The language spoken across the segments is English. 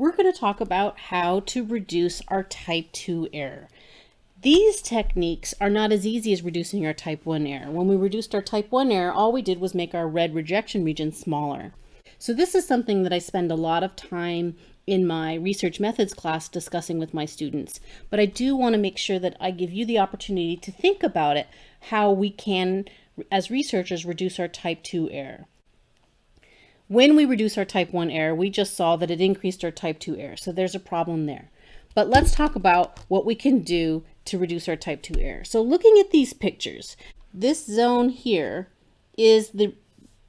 we're going to talk about how to reduce our type 2 error. These techniques are not as easy as reducing our type 1 error. When we reduced our type 1 error, all we did was make our red rejection region smaller. So this is something that I spend a lot of time in my research methods class discussing with my students. But I do want to make sure that I give you the opportunity to think about it, how we can, as researchers, reduce our type 2 error. When we reduce our type 1 error, we just saw that it increased our type 2 error. So there's a problem there. But let's talk about what we can do to reduce our type 2 error. So looking at these pictures, this zone here is the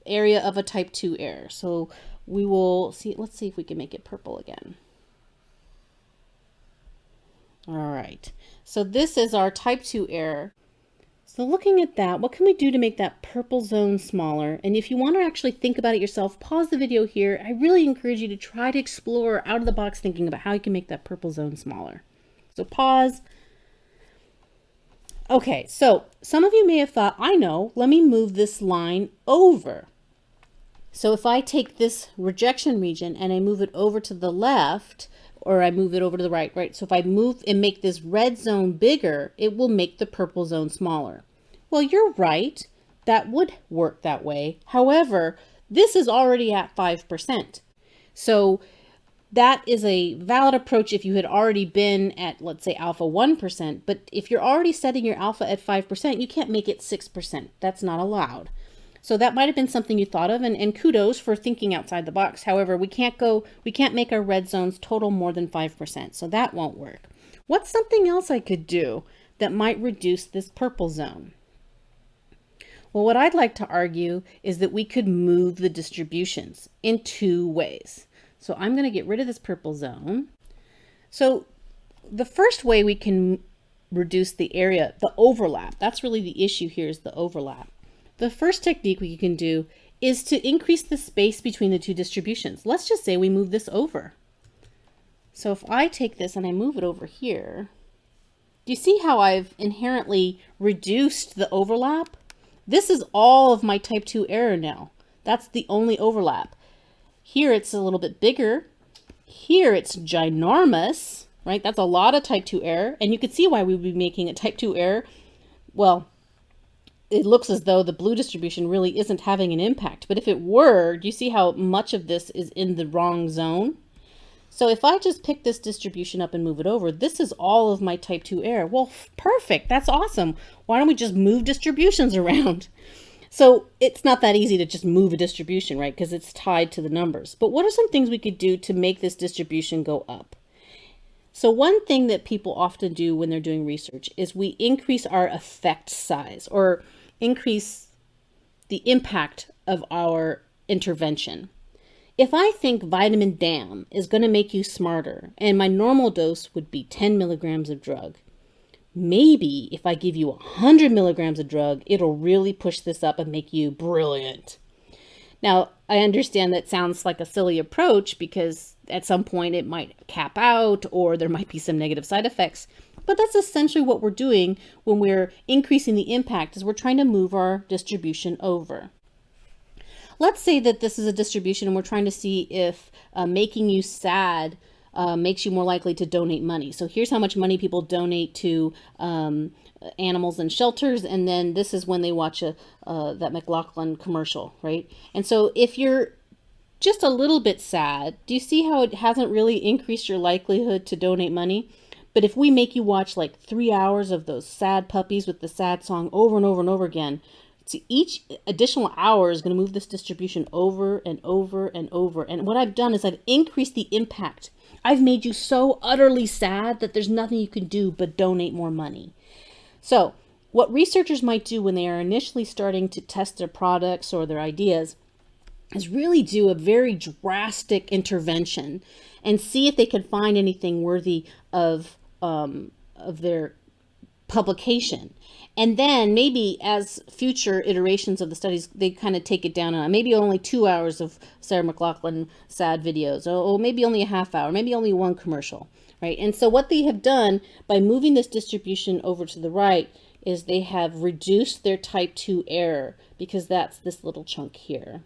area of a type 2 error. So we will see, let's see if we can make it purple again. All right, so this is our type 2 error. So looking at that, what can we do to make that purple zone smaller? And if you want to actually think about it yourself, pause the video here. I really encourage you to try to explore out of the box thinking about how you can make that purple zone smaller. So pause. Okay, so some of you may have thought, I know, let me move this line over. So if I take this rejection region and I move it over to the left, or I move it over to the right, right? So if I move and make this red zone bigger, it will make the purple zone smaller. Well, you're right. That would work that way. However, this is already at 5%. So that is a valid approach if you had already been at, let's say, alpha 1%. But if you're already setting your alpha at 5%, you can't make it 6%. That's not allowed. So that might have been something you thought of and, and kudos for thinking outside the box. However, we can't go, we can't make our red zones total more than 5%. So that won't work. What's something else I could do that might reduce this purple zone? Well, what I'd like to argue is that we could move the distributions in two ways. So I'm going to get rid of this purple zone. So the first way we can reduce the area, the overlap, that's really the issue here is the overlap. The first technique we can do is to increase the space between the two distributions. Let's just say we move this over. So if I take this and I move it over here, do you see how I've inherently reduced the overlap? This is all of my type 2 error now. That's the only overlap. Here it's a little bit bigger. Here it's ginormous, right? That's a lot of type 2 error. And you can see why we would be making a type 2 error. Well, it looks as though the blue distribution really isn't having an impact. But if it were, do you see how much of this is in the wrong zone? So if I just pick this distribution up and move it over, this is all of my type 2 error. Well, perfect. That's awesome. Why don't we just move distributions around? So it's not that easy to just move a distribution, right? Because it's tied to the numbers. But what are some things we could do to make this distribution go up? So one thing that people often do when they're doing research is we increase our effect size or increase the impact of our intervention. If I think vitamin DAM is going to make you smarter and my normal dose would be 10 milligrams of drug, maybe if I give you 100 milligrams of drug, it'll really push this up and make you brilliant. Now, I understand that sounds like a silly approach because at some point it might cap out or there might be some negative side effects. But that's essentially what we're doing when we're increasing the impact is we're trying to move our distribution over. Let's say that this is a distribution and we're trying to see if uh, making you sad uh, makes you more likely to donate money. So here's how much money people donate to um, animals and shelters, and then this is when they watch a uh, that McLachlan commercial, right? And so if you're just a little bit sad, do you see how it hasn't really increased your likelihood to donate money? But if we make you watch like three hours of those sad puppies with the sad song over and over and over again, so each additional hour is going to move this distribution over and over and over. And what I've done is I've increased the impact. I've made you so utterly sad that there's nothing you can do but donate more money. So what researchers might do when they are initially starting to test their products or their ideas is really do a very drastic intervention and see if they can find anything worthy of um, of their publication. And then maybe as future iterations of the studies, they kind of take it down on maybe only two hours of Sarah McLachlan sad videos, or, or maybe only a half hour, maybe only one commercial, right? And so what they have done by moving this distribution over to the right is they have reduced their type 2 error because that's this little chunk here.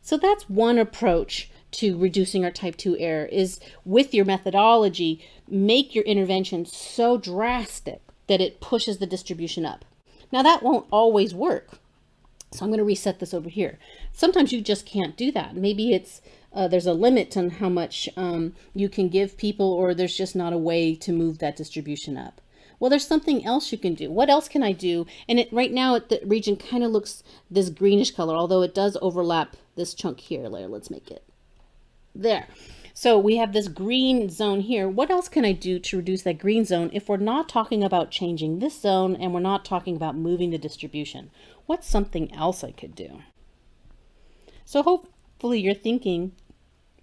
So that's one approach to reducing our type 2 error is with your methodology, make your intervention so drastic that it pushes the distribution up. Now that won't always work. So I'm going to reset this over here. Sometimes you just can't do that. Maybe it's uh, there's a limit on how much um, you can give people or there's just not a way to move that distribution up. Well, there's something else you can do. What else can I do? And it right now the region kind of looks this greenish color, although it does overlap this chunk here. Let's make it there. So we have this green zone here. What else can I do to reduce that green zone if we're not talking about changing this zone and we're not talking about moving the distribution? What's something else I could do? So hopefully you're thinking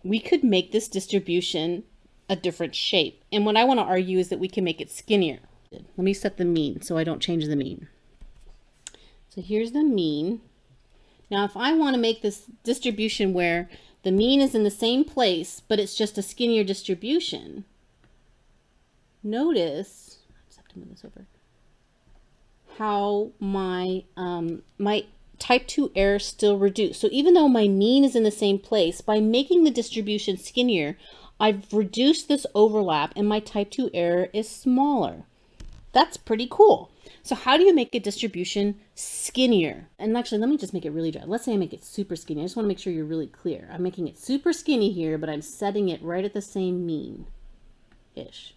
we could make this distribution a different shape. And what I want to argue is that we can make it skinnier. Let me set the mean so I don't change the mean. So here's the mean. Now if I want to make this distribution where the mean is in the same place, but it's just a skinnier distribution. Notice, I just have to move this over, how my, um, my type 2 error still reduced. So even though my mean is in the same place, by making the distribution skinnier, I've reduced this overlap and my type 2 error is smaller. That's pretty cool. So how do you make a distribution skinnier? And actually, let me just make it really dry. Let's say I make it super skinny. I just want to make sure you're really clear. I'm making it super skinny here, but I'm setting it right at the same mean-ish.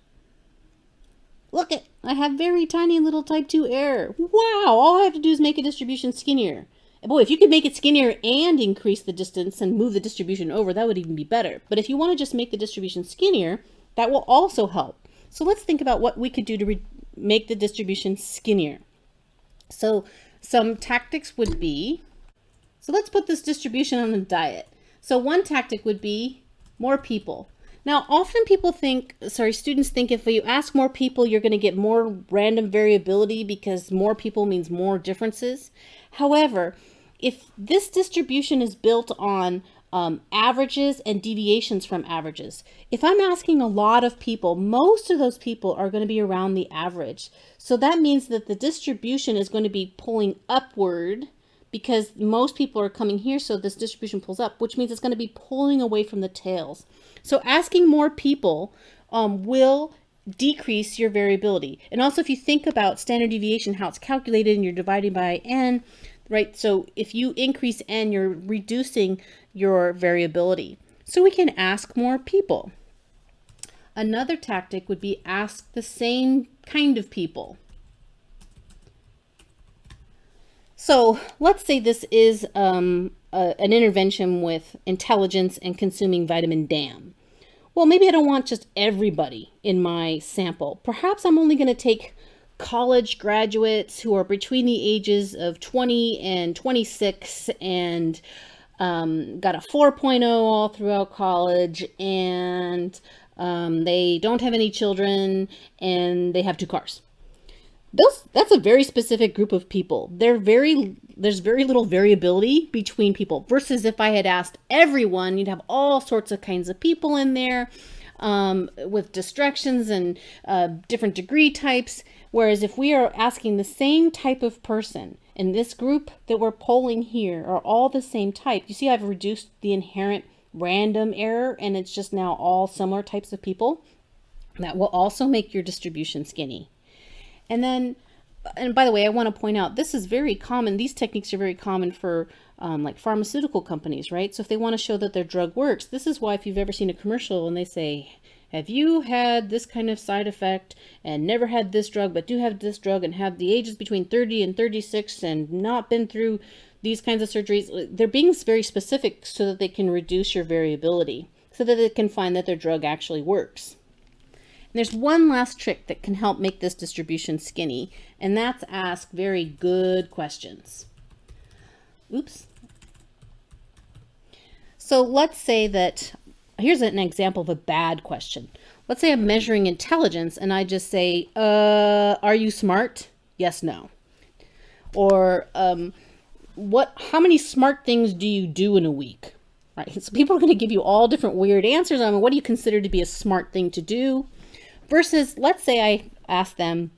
Look it, I have very tiny little type 2 error. Wow, all I have to do is make a distribution skinnier. Boy, if you could make it skinnier and increase the distance and move the distribution over, that would even be better. But if you want to just make the distribution skinnier, that will also help. So let's think about what we could do to make the distribution skinnier. So some tactics would be, so let's put this distribution on a diet. So one tactic would be more people. Now, often people think, sorry, students think if you ask more people, you're going to get more random variability because more people means more differences. However, if this distribution is built on um, averages and deviations from averages. If I'm asking a lot of people, most of those people are going to be around the average. So that means that the distribution is going to be pulling upward because most people are coming here. So this distribution pulls up, which means it's going to be pulling away from the tails. So asking more people um, will decrease your variability. And also if you think about standard deviation, how it's calculated and you're dividing by n, right? So if you increase n, you're reducing your variability. So we can ask more people. Another tactic would be ask the same kind of people. So let's say this is um, a, an intervention with intelligence and consuming vitamin DAM. Well, maybe I don't want just everybody in my sample. Perhaps I'm only going to take college graduates who are between the ages of 20 and 26 and um, got a 4.0 all throughout college and um, they don't have any children and they have two cars. Those, that's a very specific group of people. They're very, there's very little variability between people versus if I had asked everyone, you'd have all sorts of kinds of people in there um, with distractions and uh, different degree types. Whereas if we are asking the same type of person and this group that we're polling here are all the same type, you see I've reduced the inherent random error and it's just now all similar types of people. That will also make your distribution skinny. And then, and by the way, I want to point out, this is very common. These techniques are very common for um, like pharmaceutical companies, right? So if they want to show that their drug works, this is why if you've ever seen a commercial and they say, have you had this kind of side effect and never had this drug, but do have this drug and have the ages between 30 and 36 and not been through these kinds of surgeries? They're being very specific so that they can reduce your variability, so that they can find that their drug actually works. And there's one last trick that can help make this distribution skinny, and that's ask very good questions. Oops. So let's say that here's an example of a bad question. Let's say I'm measuring intelligence and I just say, uh, are you smart? Yes, no. Or um, what? how many smart things do you do in a week? Right. So people are going to give you all different weird answers on what do you consider to be a smart thing to do versus let's say I ask them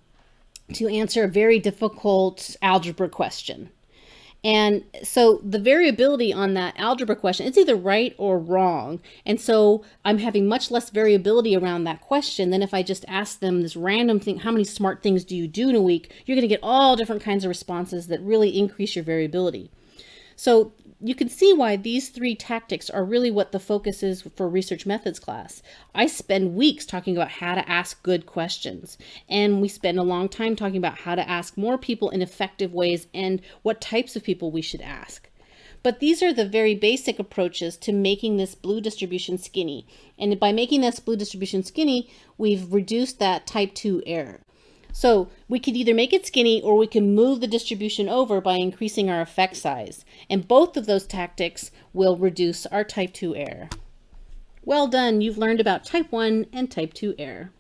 to answer a very difficult algebra question. And so the variability on that algebra question, it's either right or wrong. And so I'm having much less variability around that question than if I just ask them this random thing, how many smart things do you do in a week? You're going to get all different kinds of responses that really increase your variability. So you can see why these three tactics are really what the focus is for research methods class. I spend weeks talking about how to ask good questions, and we spend a long time talking about how to ask more people in effective ways and what types of people we should ask. But these are the very basic approaches to making this blue distribution skinny. And by making this blue distribution skinny, we've reduced that type 2 error. So we could either make it skinny or we can move the distribution over by increasing our effect size. And both of those tactics will reduce our type 2 error. Well done, you've learned about type 1 and type 2 error.